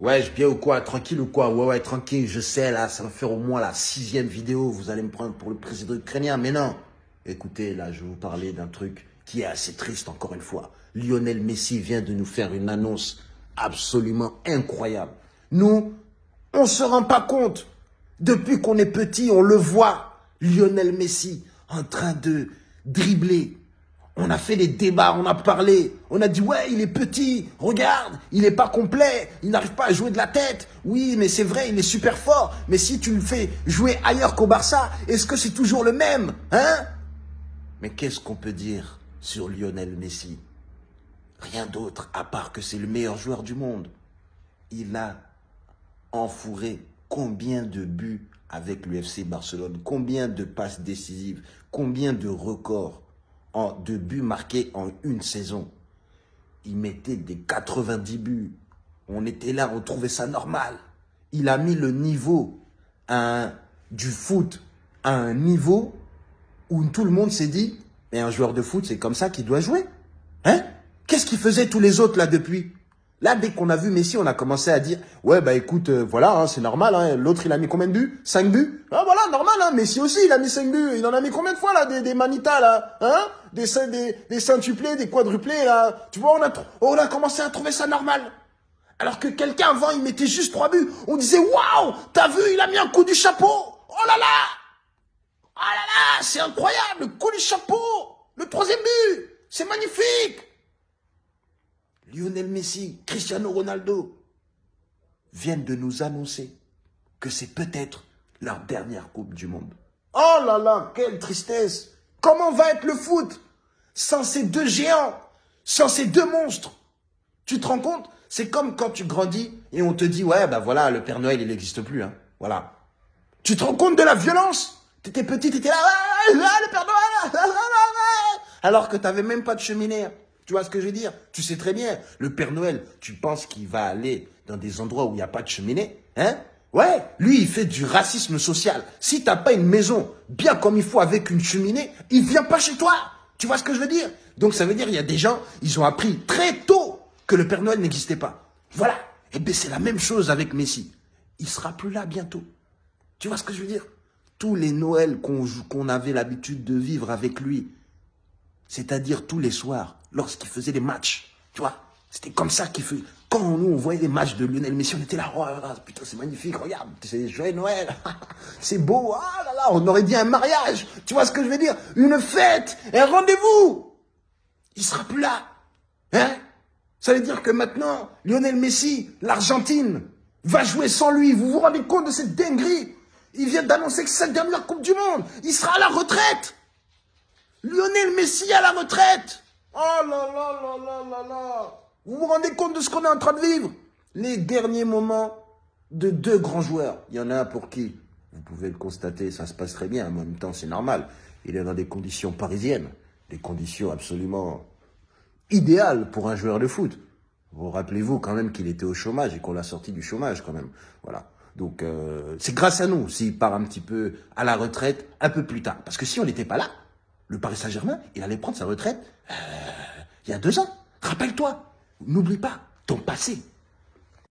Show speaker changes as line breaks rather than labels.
Ouais, je bien ou quoi? Tranquille ou quoi? Ouais, ouais, tranquille, je sais, là, ça va faire au moins la sixième vidéo. Vous allez me prendre pour le président ukrainien, mais non. Écoutez, là, je vais vous parler d'un truc qui est assez triste, encore une fois. Lionel Messi vient de nous faire une annonce absolument incroyable. Nous, on se rend pas compte. Depuis qu'on est petit, on le voit. Lionel Messi en train de dribbler, on a fait des débats, on a parlé, on a dit ouais, il est petit, regarde, il n'est pas complet, il n'arrive pas à jouer de la tête. Oui, mais c'est vrai, il est super fort. Mais si tu le fais jouer ailleurs qu'au Barça, est-ce que c'est toujours le même Hein? Mais qu'est-ce qu'on peut dire sur Lionel Messi? Rien d'autre à part que c'est le meilleur joueur du monde. Il a enfouré combien de buts avec l'UFC Barcelone? Combien de passes décisives? Combien de records? En, de buts marqués en une saison. Il mettait des 90 buts. On était là, on trouvait ça normal. Il a mis le niveau du foot à un niveau où tout le monde s'est dit, mais un joueur de foot, c'est comme ça qu'il doit jouer. Hein? Qu'est-ce qu'ils faisaient tous les autres là depuis? Là, dès qu'on a vu Messi, on a commencé à dire, ouais, bah écoute, euh, voilà, hein, c'est normal. Hein, L'autre, il a mis combien de buts? 5 buts Ah voilà, normal. Hein, Messi aussi, il a mis 5 buts. Il en a mis combien de fois là Des, des manitas là hein? Des, des, des centuplés, des quadruplés là. Tu vois, on a, on a commencé à trouver ça normal. Alors que quelqu'un avant, il mettait juste 3 buts. On disait, waouh, t'as vu, il a mis un coup du chapeau. Oh là là Oh là là, c'est incroyable, le coup du chapeau. Le troisième but, c'est magnifique. Lionel Messi, Cristiano Ronaldo viennent de nous annoncer que c'est peut-être leur dernière Coupe du Monde. Oh là là, quelle tristesse Comment va être le foot sans ces deux géants, sans ces deux monstres? Tu te rends compte? C'est comme quand tu grandis et on te dit, ouais, ben voilà, le Père Noël, il n'existe plus. Hein. Voilà. Tu te rends compte de la violence? T'étais petit, t'étais là, ah, le Père Noël Alors que t'avais même pas de cheminée. Tu vois ce que je veux dire? Tu sais très bien, le Père Noël, tu penses qu'il va aller dans des endroits où il n'y a pas de cheminée Hein? Ouais, lui, il fait du racisme social. Si t'as pas une maison bien comme il faut avec une cheminée, il vient pas chez toi. Tu vois ce que je veux dire? Donc ça veut dire il y a des gens, ils ont appris très tôt que le Père Noël n'existait pas. Voilà. Et eh bien c'est la même chose avec Messi. Il sera plus là bientôt. Tu vois ce que je veux dire? Tous les Noëls qu'on avait l'habitude de vivre avec lui, c'est-à-dire tous les soirs, lorsqu'il faisait des matchs, tu vois, c'était comme ça qu'il faisait. Quand nous, on voyait les matchs de Lionel Messi, on était là, oh, putain, c'est magnifique, regarde, c'est joyeux Noël, c'est beau, ah là là, on aurait dit un mariage, tu vois ce que je veux dire? Une fête, un rendez-vous. Il sera plus là, hein? Ça veut dire que maintenant, Lionel Messi, l'Argentine, va jouer sans lui, vous vous rendez compte de cette dinguerie? Il vient d'annoncer que c'est sa dernière Coupe du Monde, il sera à la retraite Lionel Messi à la retraite Oh là là là là là là Vous vous rendez compte de ce qu'on est en train de vivre? Les derniers moments de deux grands joueurs. Il y en a un pour qui, vous pouvez le constater, ça se passe très bien, en même temps c'est normal. Il est dans des conditions parisiennes, des conditions absolument idéales pour un joueur de foot. Vous rappelez-vous quand même qu'il était au chômage et qu'on l'a sorti du chômage quand même. Voilà. Donc euh, c'est grâce à nous s'il part un petit peu à la retraite un peu plus tard. Parce que si on n'était pas là, le Paris Saint-Germain, il allait prendre sa retraite euh, il y a deux ans. Rappelle-toi, n'oublie pas ton passé.